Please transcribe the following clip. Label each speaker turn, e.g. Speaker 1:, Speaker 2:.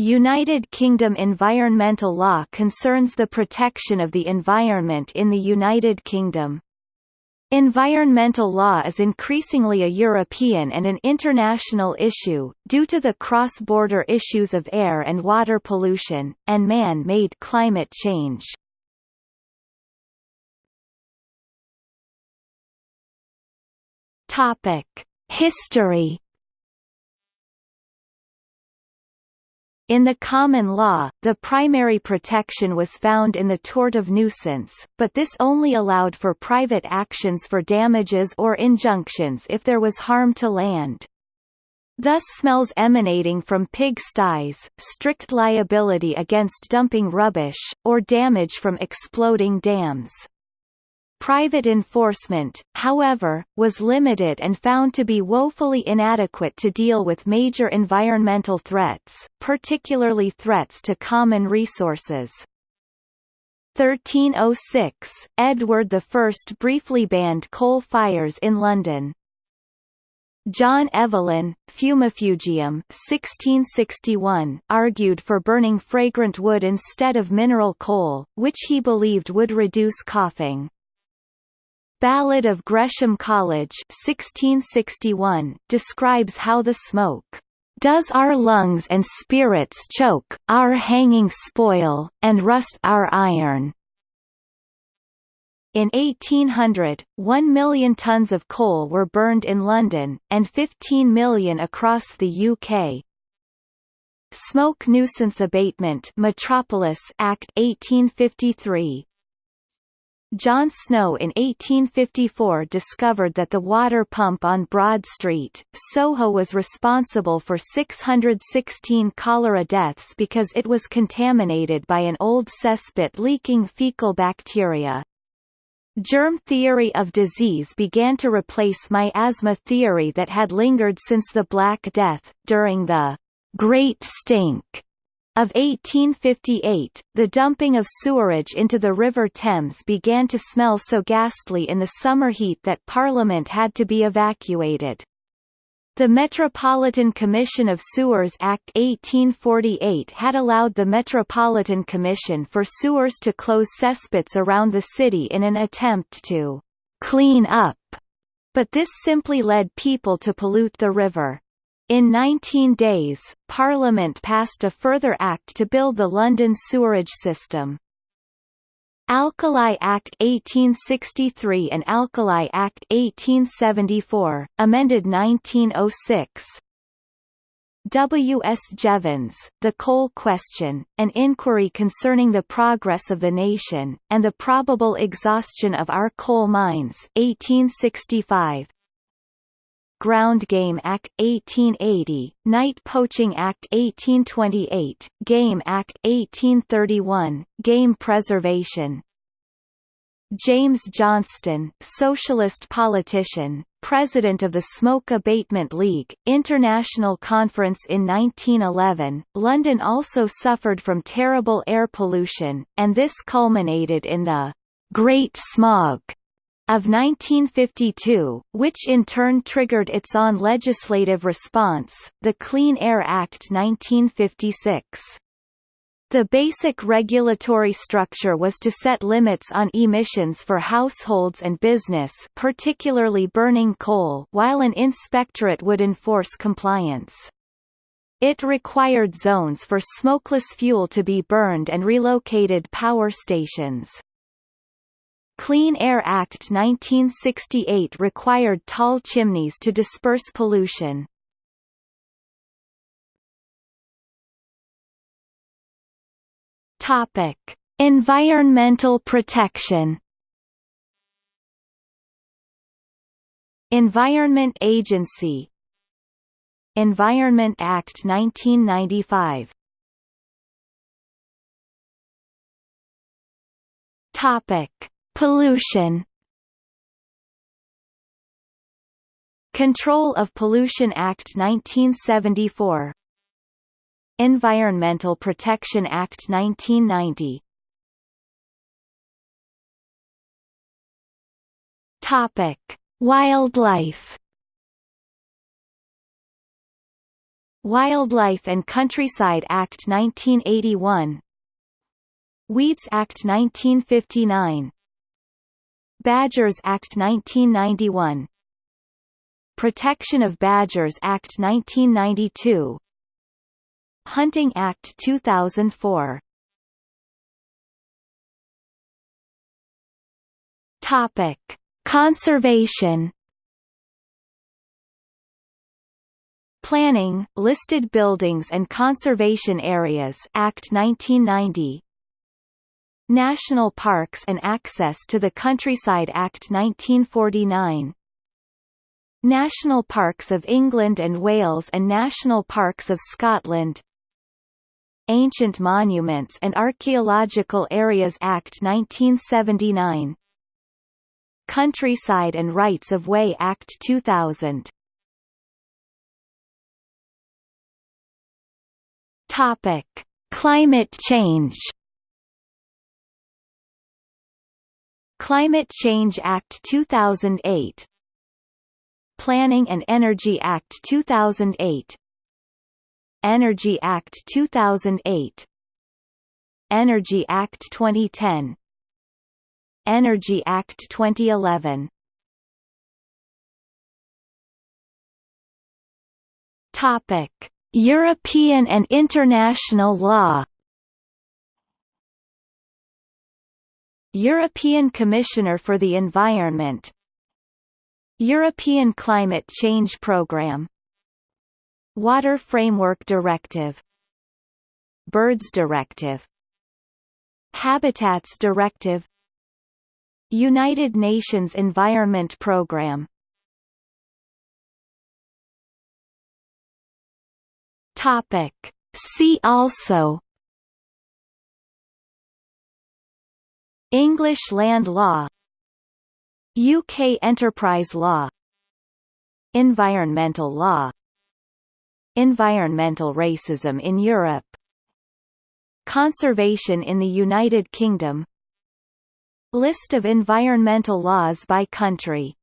Speaker 1: United Kingdom environmental law concerns the protection of the environment in the United Kingdom. Environmental law is increasingly a European and an international issue, due to the cross-border issues of air and water pollution, and man-made climate change. History In the common law, the primary protection was found in the tort of nuisance, but this only allowed for private actions for damages or injunctions if there was harm to land. Thus smells emanating from pig sties, strict liability against dumping rubbish, or damage from exploding dams. Private enforcement, however, was limited and found to be woefully inadequate to deal with major environmental threats, particularly threats to common resources. 1306, Edward I briefly banned coal fires in London. John Evelyn, Fumifugium 1661, argued for burning fragrant wood instead of mineral coal, which he believed would reduce coughing. Ballad of Gresham College 1661, describes how the smoke does our lungs and spirits choke, our hanging spoil, and rust our iron. In 1800, 1 million tons of coal were burned in London, and 15 million across the UK. Smoke Nuisance Abatement Metropolis Act 1853 John Snow in 1854 discovered that the water pump on Broad Street, Soho was responsible for 616 cholera deaths because it was contaminated by an old cesspit leaking fecal bacteria. Germ theory of disease began to replace miasma theory that had lingered since the Black Death, during the Great Stink of 1858, the dumping of sewerage into the River Thames began to smell so ghastly in the summer heat that Parliament had to be evacuated. The Metropolitan Commission of Sewers Act 1848 had allowed the Metropolitan Commission for Sewers to close cesspits around the city in an attempt to «clean up», but this simply led people to pollute the river. In 19 days, Parliament passed a further act to build the London sewerage system. Alkali Act 1863 and Alkali Act 1874, amended 1906. W. S. Jevons, The Coal Question, An Inquiry Concerning the Progress of the Nation, and the Probable Exhaustion of Our Coal Mines 1865, Ground Game Act 1880, Night Poaching Act 1828, Game Act 1831, Game Preservation. James Johnston, socialist politician, president of the Smoke Abatement League, International Conference in 1911. London also suffered from terrible air pollution, and this culminated in the Great Smog of 1952, which in turn triggered its own legislative response, the Clean Air Act 1956. The basic regulatory structure was to set limits on emissions for households and business particularly burning coal while an inspectorate would enforce compliance. It required zones for smokeless fuel to be burned and relocated power stations. Clean Air Act 1968 required tall chimneys to disperse pollution. Topic: Environmental protection. Environment Agency Environment Act 1995 Topic Pollution. Control of Pollution Act 1974 Environmental Protection Act 1990 Topic: Wildlife. Wildlife and Countryside Act 1981 Weeds Act 1959 Badgers Act 1991 Protection of Badgers Act 1992 Hunting Act 2004 Topic: Conservation. Planning, Listed Buildings and Conservation Areas Act 1990 National Parks and Access to the Countryside Act 1949 National Parks of England and Wales and National Parks of Scotland. Ancient Monuments and Archaeological Areas Act 1979 Countryside and Rights of Way Act 2000 Topic: Climate change Climate Change Act 2008 Planning and Energy Act 2008 Energy Act 2008 Energy Act 2010 Energy Act 2011 Topic: European and international law European Commissioner for the Environment European Climate Change Programme Water Framework Directive Birds Directive Habitats Directive United Nations Environment Programme. Topic. See also English land law UK enterprise law Environmental law Environmental racism in Europe Conservation in the United Kingdom List of environmental laws by country